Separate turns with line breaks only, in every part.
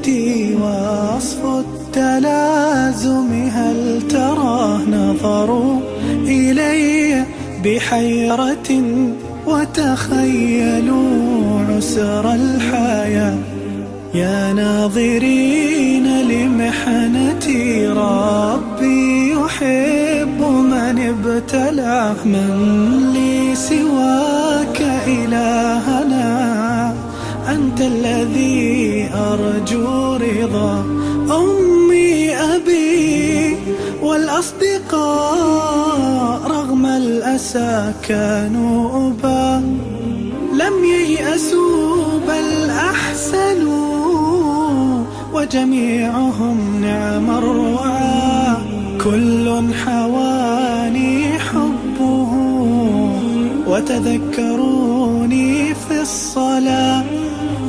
حياتي وصف التلازم. هل تراه نظروا إلي بحيرة وتخيلوا عسر الحياة؟ يا ناظرين لمحنتي ربي يحب من ابتلاه من لي سواك إلهنا. الذي أرجو رضا أمي أبي والأصدقاء رغم الأسى كانوا أبا. لم ييأسوا بل أحسنوا وجميعهم نعم الرعاة كل حواني حبه وتذكروني في الصلاة.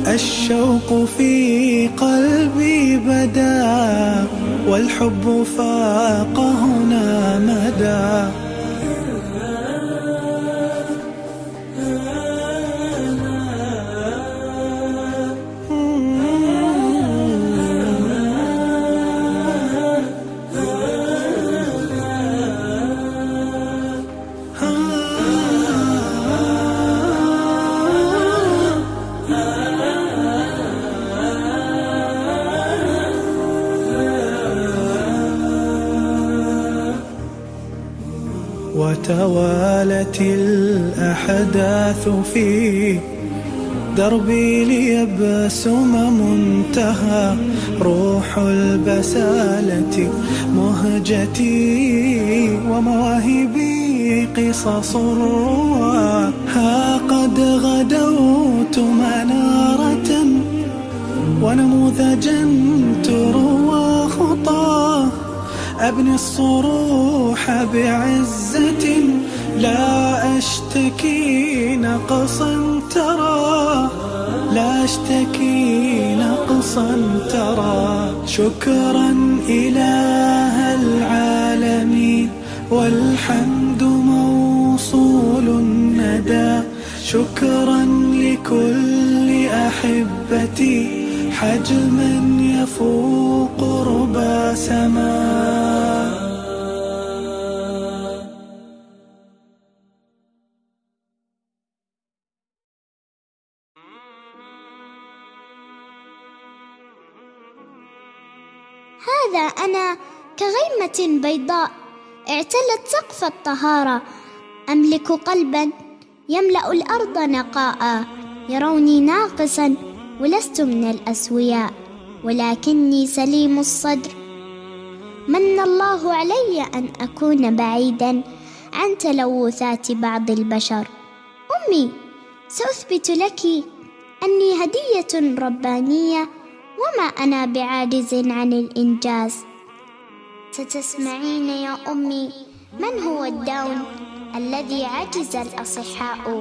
الشوق في قلبي بدا والحب فاق هنا مدى. وتوالت الأحداث في دربي ليبسم منتهى روح البسالة مهجتي ومواهبي قصص الروى ها قد غدوت منارة ونموذجا تروى خطاه أبني الصروح بعزة لا أشتكي نقصا ترى لا أشتكي نقصا ترى. شكرا إله العالمين والحمد موصول الندى. شكرا لكل أحبتي حجما يفوق
هذا أنا كغيمة بيضاء اعتلت سقف الطهارة. أملك قلبا يملأ الأرض نقاء. يروني ناقصا ولست من الأسوياء. ولكني سليم الصدر. من الله علي أن أكون بعيدا عن تلوثات بعض البشر. أمي سأثبت لك أني هدية ربانية وما أنا بعاجز عن الإنجاز؟ ستسمعين يا أمي من هو الداون الذي عجز الأصحاء؟